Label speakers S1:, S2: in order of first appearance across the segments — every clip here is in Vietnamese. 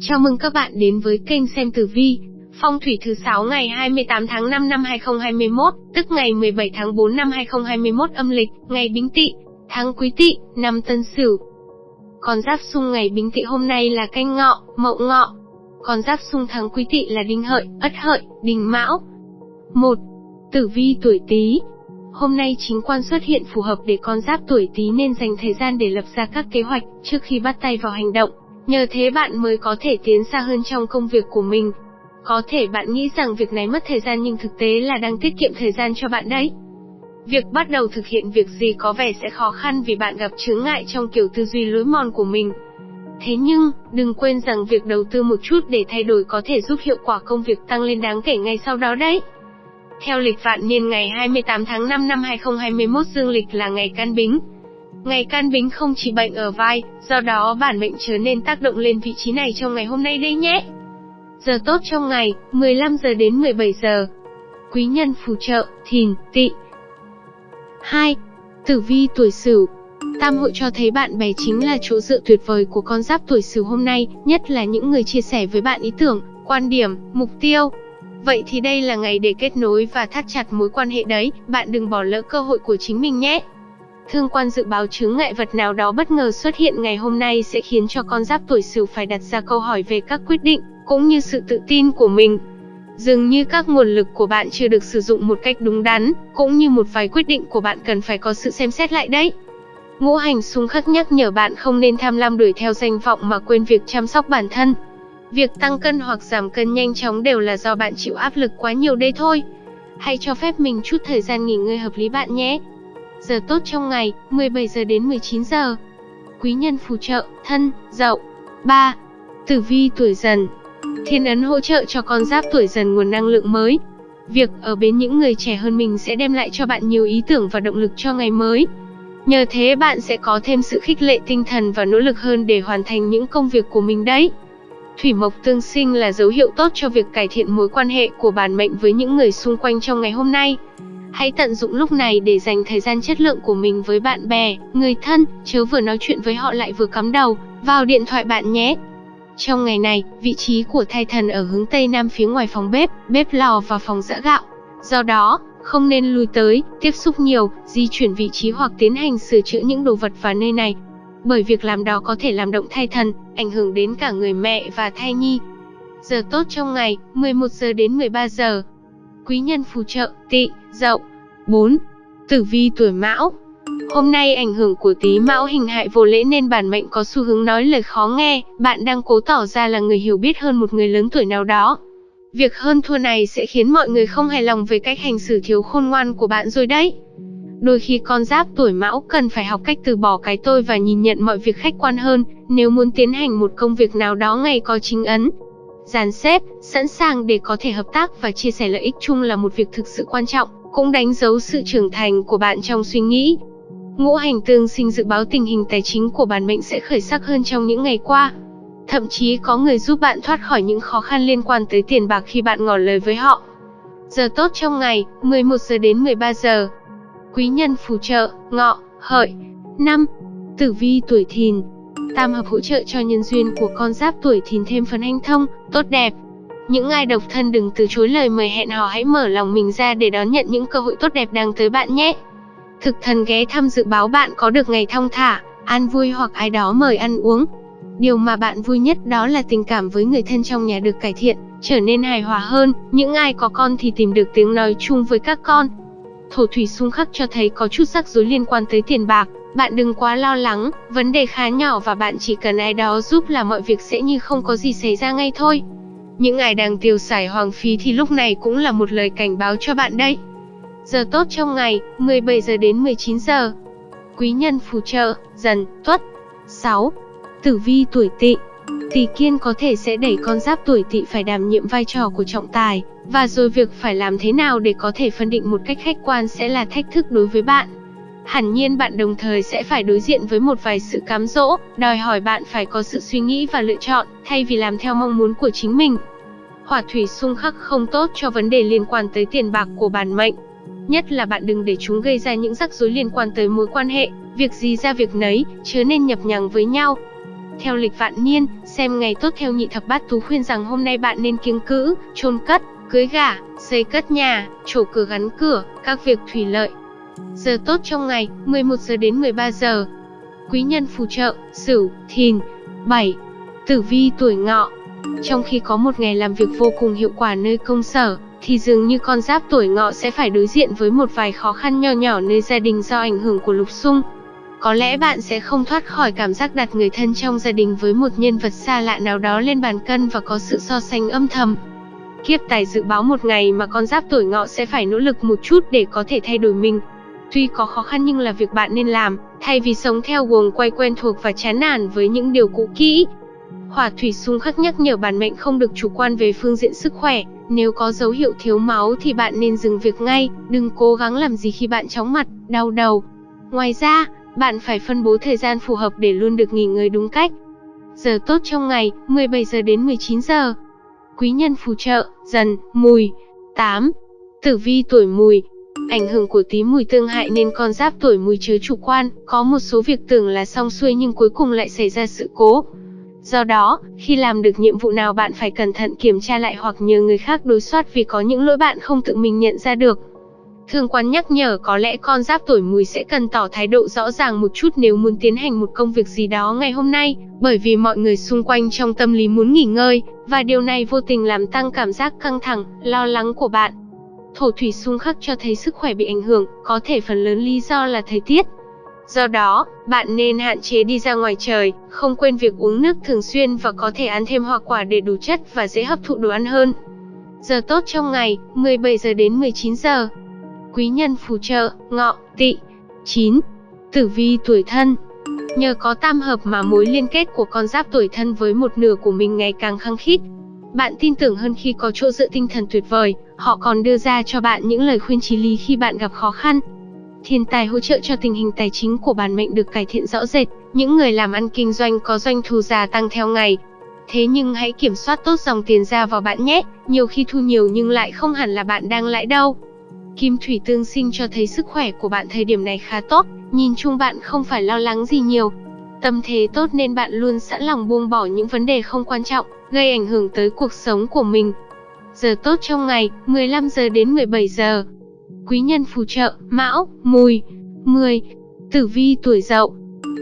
S1: Chào mừng các bạn đến với kênh xem tử vi. Phong thủy thứ 6 ngày 28 tháng 5 năm 2021, tức ngày 17 tháng 4 năm 2021 âm lịch, ngày Bính Tỵ, tháng Quý Tỵ, năm Tân Sửu. Con giáp xung ngày Bính Tỵ hôm nay là Canh Ngọ, Mậu Ngọ. Con giáp xung tháng Quý Tỵ là Đinh Hợi, Ất Hợi, Đinh Mão. 1. Tử vi tuổi Tý. Hôm nay chính quan xuất hiện phù hợp để con giáp tuổi Tý nên dành thời gian để lập ra các kế hoạch trước khi bắt tay vào hành động. Nhờ thế bạn mới có thể tiến xa hơn trong công việc của mình. Có thể bạn nghĩ rằng việc này mất thời gian nhưng thực tế là đang tiết kiệm thời gian cho bạn đấy. Việc bắt đầu thực hiện việc gì có vẻ sẽ khó khăn vì bạn gặp chướng ngại trong kiểu tư duy lối mòn của mình. Thế nhưng, đừng quên rằng việc đầu tư một chút để thay đổi có thể giúp hiệu quả công việc tăng lên đáng kể ngay sau đó đấy. Theo lịch vạn niên ngày 28 tháng 5 năm 2021 dương lịch là ngày can bính, Ngày can bính không chỉ bệnh ở vai, do đó bản mệnh trở nên tác động lên vị trí này trong ngày hôm nay đây nhé. Giờ tốt trong ngày, 15 giờ đến 17 giờ. Quý nhân phù trợ, thìn, Tị. 2. Tử vi tuổi Sửu. Tam hội cho thấy bạn bè chính là chỗ dựa tuyệt vời của con giáp tuổi Sửu hôm nay, nhất là những người chia sẻ với bạn ý tưởng, quan điểm, mục tiêu. Vậy thì đây là ngày để kết nối và thắt chặt mối quan hệ đấy, bạn đừng bỏ lỡ cơ hội của chính mình nhé. Thương quan dự báo chướng ngại vật nào đó bất ngờ xuất hiện ngày hôm nay sẽ khiến cho con giáp tuổi Sửu phải đặt ra câu hỏi về các quyết định, cũng như sự tự tin của mình. Dường như các nguồn lực của bạn chưa được sử dụng một cách đúng đắn, cũng như một vài quyết định của bạn cần phải có sự xem xét lại đấy. Ngũ hành xung khắc nhắc nhở bạn không nên tham lam đuổi theo danh vọng mà quên việc chăm sóc bản thân. Việc tăng cân hoặc giảm cân nhanh chóng đều là do bạn chịu áp lực quá nhiều đây thôi. Hãy cho phép mình chút thời gian nghỉ ngơi hợp lý bạn nhé. Giờ tốt trong ngày, 17 giờ đến 19 giờ. Quý nhân phù trợ, thân, dậu. 3. Tử vi tuổi dần. Thiên ấn hỗ trợ cho con giáp tuổi dần nguồn năng lượng mới. Việc ở bên những người trẻ hơn mình sẽ đem lại cho bạn nhiều ý tưởng và động lực cho ngày mới. Nhờ thế bạn sẽ có thêm sự khích lệ tinh thần và nỗ lực hơn để hoàn thành những công việc của mình đấy. Thủy mộc tương sinh là dấu hiệu tốt cho việc cải thiện mối quan hệ của bản mệnh với những người xung quanh trong ngày hôm nay. Hãy tận dụng lúc này để dành thời gian chất lượng của mình với bạn bè, người thân, chớ vừa nói chuyện với họ lại vừa cắm đầu vào điện thoại bạn nhé. Trong ngày này, vị trí của thai thần ở hướng Tây Nam phía ngoài phòng bếp, bếp lò và phòng giã gạo. Do đó, không nên lui tới, tiếp xúc nhiều, di chuyển vị trí hoặc tiến hành sửa chữa những đồ vật vào nơi này. Bởi việc làm đó có thể làm động thai thần, ảnh hưởng đến cả người mẹ và thai nhi. Giờ tốt trong ngày, 11 giờ đến 13 giờ quý nhân phù trợ, tỵ, dậu. 4. Tử vi tuổi mão Hôm nay ảnh hưởng của tí mão hình hại vô lễ nên bản mệnh có xu hướng nói lời khó nghe, bạn đang cố tỏ ra là người hiểu biết hơn một người lớn tuổi nào đó. Việc hơn thua này sẽ khiến mọi người không hài lòng về cách hành xử thiếu khôn ngoan của bạn rồi đấy. Đôi khi con giáp tuổi mão cần phải học cách từ bỏ cái tôi và nhìn nhận mọi việc khách quan hơn, nếu muốn tiến hành một công việc nào đó ngày có chính ấn, dàn xếp, sẵn sàng để có thể hợp tác và chia sẻ lợi ích chung là một việc thực sự quan trọng, cũng đánh dấu sự trưởng thành của bạn trong suy nghĩ. Ngũ hành tương sinh dự báo tình hình tài chính của bản mệnh sẽ khởi sắc hơn trong những ngày qua. Thậm chí có người giúp bạn thoát khỏi những khó khăn liên quan tới tiền bạc khi bạn ngỏ lời với họ. Giờ tốt trong ngày, 11 giờ đến 13 giờ. Quý nhân phù trợ, ngọ, hợi. 5. Tử vi tuổi thìn, Tam hợp hỗ trợ cho nhân duyên của con giáp tuổi thìn thêm phần hanh thông, tốt đẹp. Những ai độc thân đừng từ chối lời mời hẹn hò hãy mở lòng mình ra để đón nhận những cơ hội tốt đẹp đang tới bạn nhé. Thực thần ghé thăm dự báo bạn có được ngày thong thả, an vui hoặc ai đó mời ăn uống. Điều mà bạn vui nhất đó là tình cảm với người thân trong nhà được cải thiện, trở nên hài hòa hơn, những ai có con thì tìm được tiếng nói chung với các con. Thổ thủy xung khắc cho thấy có chút rắc rối liên quan tới tiền bạc, bạn đừng quá lo lắng, vấn đề khá nhỏ và bạn chỉ cần ai đó giúp là mọi việc sẽ như không có gì xảy ra ngay thôi. Những ai đang tiêu xài hoàng phí thì lúc này cũng là một lời cảnh báo cho bạn đấy. Giờ tốt trong ngày, 17 giờ đến 19 giờ. Quý nhân phù trợ, dần, tuất. 6. Tử vi tuổi tỵ Tỳ kiên có thể sẽ đẩy con giáp tuổi tỵ phải đảm nhiệm vai trò của trọng tài, và rồi việc phải làm thế nào để có thể phân định một cách khách quan sẽ là thách thức đối với bạn. Hẳn nhiên bạn đồng thời sẽ phải đối diện với một vài sự cám dỗ, đòi hỏi bạn phải có sự suy nghĩ và lựa chọn, thay vì làm theo mong muốn của chính mình. Hỏa thủy xung khắc không tốt cho vấn đề liên quan tới tiền bạc của bản mệnh. Nhất là bạn đừng để chúng gây ra những rắc rối liên quan tới mối quan hệ, việc gì ra việc nấy, chớ nên nhập nhằng với nhau. Theo lịch vạn niên, xem ngày tốt theo nhị thập bát tú khuyên rằng hôm nay bạn nên kiêng cữ, chôn cất, cưới gả, xây cất nhà, trổ cửa gắn cửa, các việc thủy lợi. Giờ tốt trong ngày, 11 giờ đến 13 giờ. Quý nhân phù trợ, Sửu, Thìn. 7. Tử vi tuổi Ngọ. Trong khi có một ngày làm việc vô cùng hiệu quả nơi công sở, thì dường như con giáp tuổi Ngọ sẽ phải đối diện với một vài khó khăn nho nhỏ nơi gia đình do ảnh hưởng của lục xung. Có lẽ bạn sẽ không thoát khỏi cảm giác đặt người thân trong gia đình với một nhân vật xa lạ nào đó lên bàn cân và có sự so sánh âm thầm. Kiếp tài dự báo một ngày mà con giáp tuổi ngọ sẽ phải nỗ lực một chút để có thể thay đổi mình. Tuy có khó khăn nhưng là việc bạn nên làm, thay vì sống theo guồng quay quen thuộc và chán nản với những điều cũ kỹ. Hỏa thủy xung khắc nhắc nhở bản mệnh không được chủ quan về phương diện sức khỏe, nếu có dấu hiệu thiếu máu thì bạn nên dừng việc ngay, đừng cố gắng làm gì khi bạn chóng mặt, đau đầu. Ngoài ra, bạn phải phân bố thời gian phù hợp để luôn được nghỉ ngơi đúng cách. Giờ tốt trong ngày, 17 giờ đến 19 giờ. Quý nhân phù trợ, dần, mùi. 8. Tử vi tuổi mùi, Ảnh hưởng của tí mùi tương hại nên con giáp tuổi mùi chứa chủ quan, có một số việc tưởng là xong xuôi nhưng cuối cùng lại xảy ra sự cố. Do đó, khi làm được nhiệm vụ nào bạn phải cẩn thận kiểm tra lại hoặc nhờ người khác đối soát vì có những lỗi bạn không tự mình nhận ra được. Thương quan nhắc nhở có lẽ con giáp tuổi mùi sẽ cần tỏ thái độ rõ ràng một chút nếu muốn tiến hành một công việc gì đó ngày hôm nay, bởi vì mọi người xung quanh trong tâm lý muốn nghỉ ngơi, và điều này vô tình làm tăng cảm giác căng thẳng, lo lắng của bạn. Thổ thủy xung khắc cho thấy sức khỏe bị ảnh hưởng, có thể phần lớn lý do là thời tiết. Do đó, bạn nên hạn chế đi ra ngoài trời, không quên việc uống nước thường xuyên và có thể ăn thêm hoa quả để đủ chất và dễ hấp thụ đồ ăn hơn. Giờ tốt trong ngày, 17 giờ đến 19 giờ. Quý nhân phù trợ, ngọ, tỵ. 9. Tử vi tuổi thân Nhờ có tam hợp mà mối liên kết của con giáp tuổi thân với một nửa của mình ngày càng khăng khít. Bạn tin tưởng hơn khi có chỗ dựa tinh thần tuyệt vời, họ còn đưa ra cho bạn những lời khuyên chí lý khi bạn gặp khó khăn. Thiên tài hỗ trợ cho tình hình tài chính của bản mệnh được cải thiện rõ rệt, những người làm ăn kinh doanh có doanh thu gia tăng theo ngày. Thế nhưng hãy kiểm soát tốt dòng tiền ra vào bạn nhé, nhiều khi thu nhiều nhưng lại không hẳn là bạn đang lãi đâu. Kim thủy tương sinh cho thấy sức khỏe của bạn thời điểm này khá tốt, nhìn chung bạn không phải lo lắng gì nhiều. Tâm thế tốt nên bạn luôn sẵn lòng buông bỏ những vấn đề không quan trọng, gây ảnh hưởng tới cuộc sống của mình. Giờ tốt trong ngày, 15 giờ đến 17 giờ. Quý nhân phù trợ, Mão, Mùi. 10. Tử vi tuổi Dậu.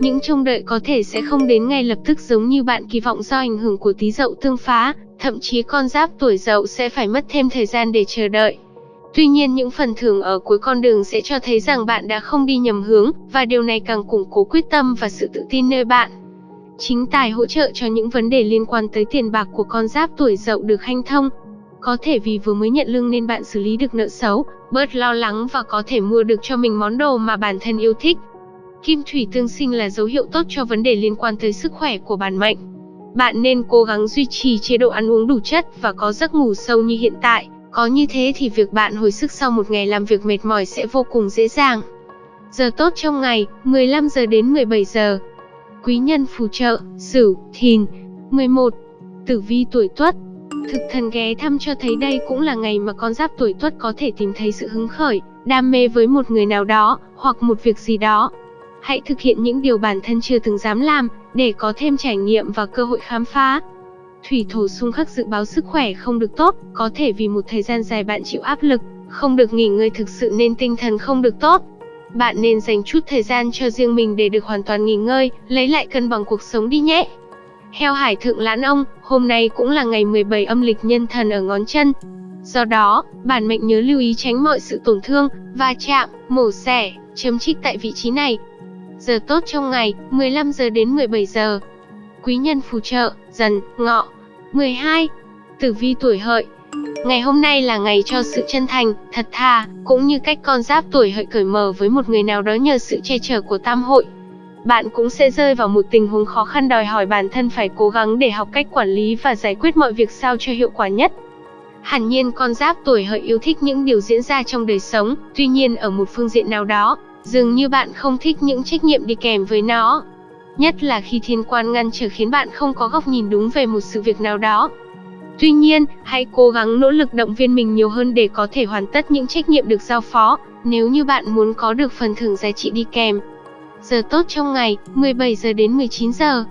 S1: Những trông đợi có thể sẽ không đến ngay lập tức giống như bạn kỳ vọng do ảnh hưởng của tí Dậu tương phá, thậm chí con giáp tuổi Dậu sẽ phải mất thêm thời gian để chờ đợi. Tuy nhiên những phần thưởng ở cuối con đường sẽ cho thấy rằng bạn đã không đi nhầm hướng, và điều này càng củng cố quyết tâm và sự tự tin nơi bạn. Chính tài hỗ trợ cho những vấn đề liên quan tới tiền bạc của con giáp tuổi dậu được hanh thông. Có thể vì vừa mới nhận lương nên bạn xử lý được nợ xấu, bớt lo lắng và có thể mua được cho mình món đồ mà bản thân yêu thích. Kim thủy tương sinh là dấu hiệu tốt cho vấn đề liên quan tới sức khỏe của bản mệnh. Bạn nên cố gắng duy trì chế độ ăn uống đủ chất và có giấc ngủ sâu như hiện tại. Có như thế thì việc bạn hồi sức sau một ngày làm việc mệt mỏi sẽ vô cùng dễ dàng. Giờ tốt trong ngày, 15 giờ đến 17 giờ. Quý nhân phù trợ, Sửu, Thìn. 11. Tử vi tuổi Tuất. Thực thần ghé thăm cho thấy đây cũng là ngày mà con giáp tuổi Tuất có thể tìm thấy sự hứng khởi, đam mê với một người nào đó, hoặc một việc gì đó. Hãy thực hiện những điều bản thân chưa từng dám làm, để có thêm trải nghiệm và cơ hội khám phá. Thủy thổ xung khắc dự báo sức khỏe không được tốt, có thể vì một thời gian dài bạn chịu áp lực, không được nghỉ ngơi thực sự nên tinh thần không được tốt. Bạn nên dành chút thời gian cho riêng mình để được hoàn toàn nghỉ ngơi, lấy lại cân bằng cuộc sống đi nhé. Heo hải thượng lãn ông, hôm nay cũng là ngày 17 âm lịch nhân thần ở ngón chân. Do đó, bản mệnh nhớ lưu ý tránh mọi sự tổn thương, va chạm, mổ xẻ, chấm trích tại vị trí này. Giờ tốt trong ngày, 15 giờ đến 17 giờ. Quý nhân phù trợ, dần, ngọ. 12. Tử vi tuổi hợi Ngày hôm nay là ngày cho sự chân thành, thật thà, cũng như cách con giáp tuổi hợi cởi mở với một người nào đó nhờ sự che chở của tam hội. Bạn cũng sẽ rơi vào một tình huống khó khăn đòi hỏi bản thân phải cố gắng để học cách quản lý và giải quyết mọi việc sao cho hiệu quả nhất. Hẳn nhiên con giáp tuổi hợi yêu thích những điều diễn ra trong đời sống, tuy nhiên ở một phương diện nào đó, dường như bạn không thích những trách nhiệm đi kèm với nó. Nhất là khi thiên quan ngăn trở khiến bạn không có góc nhìn đúng về một sự việc nào đó. Tuy nhiên, hãy cố gắng nỗ lực động viên mình nhiều hơn để có thể hoàn tất những trách nhiệm được giao phó, nếu như bạn muốn có được phần thưởng giá trị đi kèm. Giờ tốt trong ngày, 17 giờ đến 19 giờ.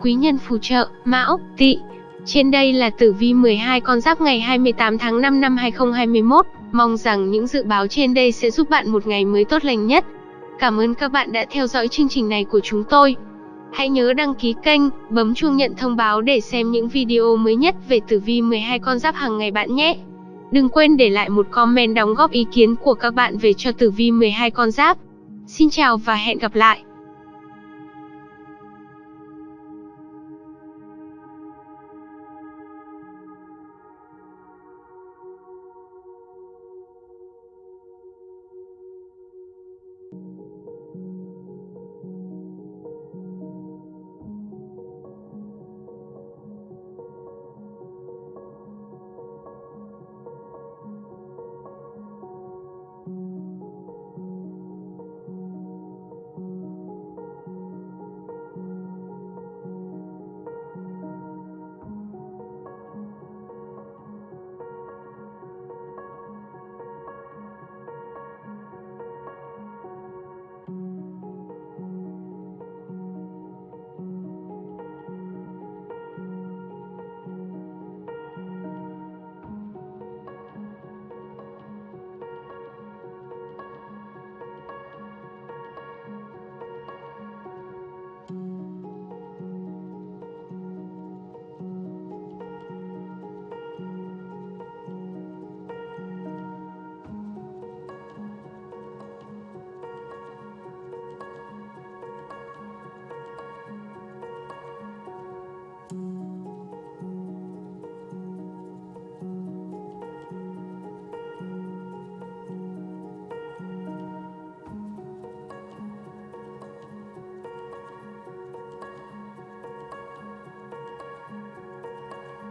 S1: Quý nhân phù trợ, Mão, Tỵ. Trên đây là tử vi 12 con giáp ngày 28 tháng 5 năm 2021. Mong rằng những dự báo trên đây sẽ giúp bạn một ngày mới tốt lành nhất. Cảm ơn các bạn đã theo dõi chương trình này của chúng tôi. Hãy nhớ đăng ký kênh, bấm chuông nhận thông báo để xem những video mới nhất về tử vi 12 con giáp hàng ngày bạn nhé. Đừng quên để lại một comment đóng góp ý kiến của các bạn về cho tử vi 12 con giáp. Xin chào và hẹn gặp lại.